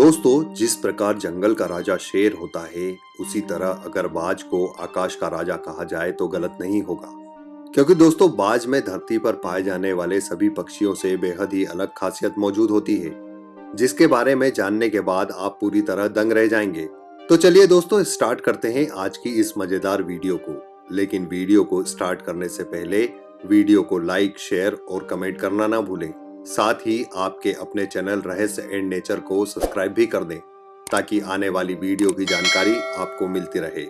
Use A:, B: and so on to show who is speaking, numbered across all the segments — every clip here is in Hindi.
A: दोस्तों, जिस प्रकार जंगल का राजा शेर होता है, उसी तरह अगर बाज को आकाश का राजा कहा जाए तो गलत नहीं होगा। क्योंकि दोस्तों, बाज में धरती पर पाए जाने वाले सभी पक्षियों से बेहद ही अलग खासियत मौजूद होती है, जिसके बारे में जानने के बाद आप पूरी तरह दंग रह जाएँगे। तो चलिए दोस्तों, स्टार्ट करते हैं आज की इस मज़ेदार वीडियो को। लेकिन वीडियो को स्टार्ट करने से पहले वीडियो को लाइक, शेयर और कमेंट करना ना भूलें। साथ ही आपके अपने चैनल रहस्य एंड नेचर को सब्सक्राइब भी कर दें, ताकि आने वाली वीडियो की जानकारी आपको मिलती रहे।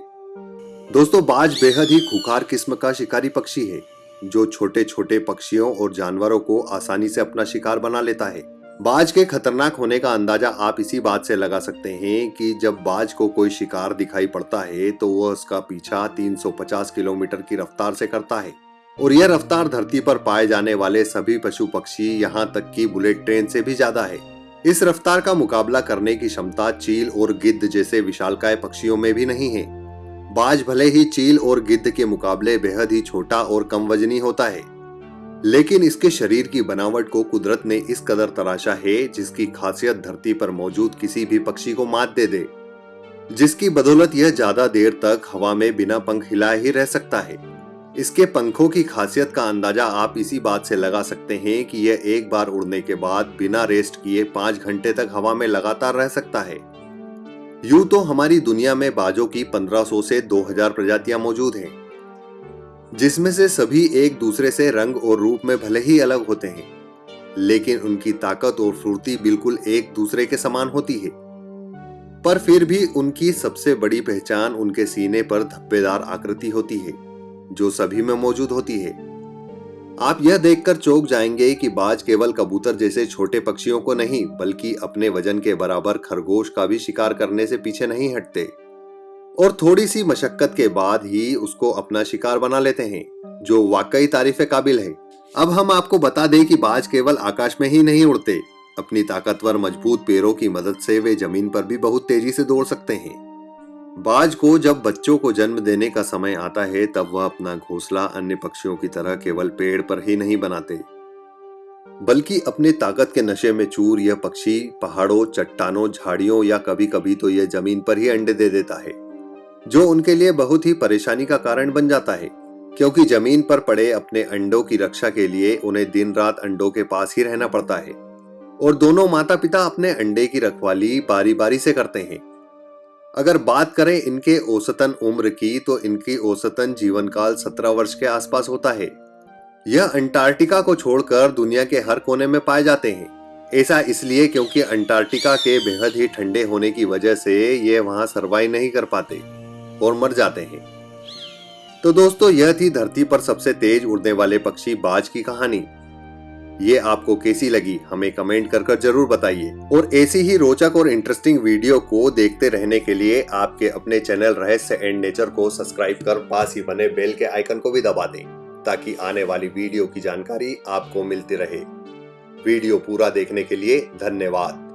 A: दोस्तों, बाज बेहद ही खुखार किस्म का शिकारी पक्षी है, जो छोटे छोटे पक्षियों और जानवरों को आसानी से अपना शिकार बना लेता है। बाज के खतरनाक होने का अंदाज़ा आप इसी बात से लगा सकते हैं कि जब बाज को कोई शिकार दिखाई पड़ता है तो वह उसका पीछा 350 किलोमीटर की रफ्तार से करता है। और यह रफ्तार धरती पर पाए जाने वाले सभी पशु पक्षी यहाँ तक कि बुलेट ट्रेन से भी ज़्यादा है। इस रफ्तार का मुकाबला करने की क्षमता चील और गिद्ध जैसे विशालकाय पक्षियों में भी नहीं है। बाज भले ही चील और गिद्ध के मुकाबले बेहद ही छोटा और कम वजनी होता है। लेकिन इसके शरीर की बनावट को कुदरत ने इस कदर तराशा है, जिसकी खासियत धरती पर मौजूद किसी भी पक्षी को मात दे दे। जिसकी बदौलत यह ज़्यादा देर तक हवा में बिना पंख हिलाए ही रह सकता है। इसके पंखों की खासियत का अंदाज़ा आप इसी बात से लगा सकते हैं कि यह एक बार उड़ने के बाद बिना रेस्ट किए पाँच घंटे तक हवा में लगातार रह सकता है। यूँ तो हमारी दुनिया में बाजों की 1500 से 2000 प्रजातियाँ मौजूद हैं, जिसमें से सभी एक दूसरे से रंग और रूप में भले ही अलग होते हैं, लेकिन उनकी ताकत और फुर्ती बिल्कुल एक दूसरे के समान होती है। पर फिर भी उनकी सबसे बड़ी पहचान उनके सीने पर धब्बेदार आकृति होती है। जो सभी में मौजूद होती है। आप यह देखकर चौक जाएँगे कि बाज केवल कबूतर जैसे छोटे पक्षियों को नहीं, बल्कि अपने वज़न के बराबर खरगोश का भी शिकार करने से पीछे नहीं हटते। और थोड़ी सी मशक्कत के बाद ही उसको अपना शिकार बना लेते हैं, जो वाकई तारीफ़ काबिल है। अब हम आपको बता दें कि बाज केवल आकाश में ही नहीं उड़ते, अपनी ताकतवर मज़बूत पैरों की मदद से वे ज़मीन पर भी बहुत तेज़ी से दौड़ सकते हैं। बाज को जब बच्चों को जन्म देने का समय आता है, तब वह अपना घोंसला अन्य पक्षियों की तरह केवल पेड़ पर ही नहीं बनाते। बल्कि अपने ताकत के नशे में चूर यह पक्षी पहाड़ों, चट्टानों, झाड़ियों या कभी कभी तो यह ज़मीन पर ही अंडे दे देता है, जो उनके लिए बहुत ही परेशानी का कारण बन जाता है। क्योंकि ज़मीन पर पड़े अपने अंडों की रक्षा के लिए उन्हें दिन रात अंडों के पास ही रहना पड़ता है। और दोनों माता पिता अपने अंडे की रखवाली बारी बारी से करते हैं। अगर बात करें इनके औसतन उम्र की तो इनकी औसतन जीवन काल सत्रह वर्ष के आसपास होता है। यह अंटार्कटिका को छोड़कर दुनिया के हर कोने में पाए जाते हैं। ऐसा इसलिए क्योंकि अंटार्कटिका के बेहद ही ठंडे होने की वजह से ये वहाँ सरवाइव नहीं कर पाते और मर जाते हैं। तो दोस्तों, यह थी धरती पर सबसे तेज उड़ने वाले पक्षी बाज की कहानी। ये आपको कैसी लगी, हमें कमेंट कर कर ज़रूर बताइए। और ऐसी ही रोचक और इंटरेस्टिंग वीडियो को देखते रहने के लिए आपके अपने चैनल रहस्य एंड नेचर को सब्सक्राइब कर पास ही बने बेल के आइकन को भी दबा दें, ताकि आने वाली वीडियो की जानकारी आपको मिलती रहे। वीडियो पूरा देखने के लिए धन्यवाद।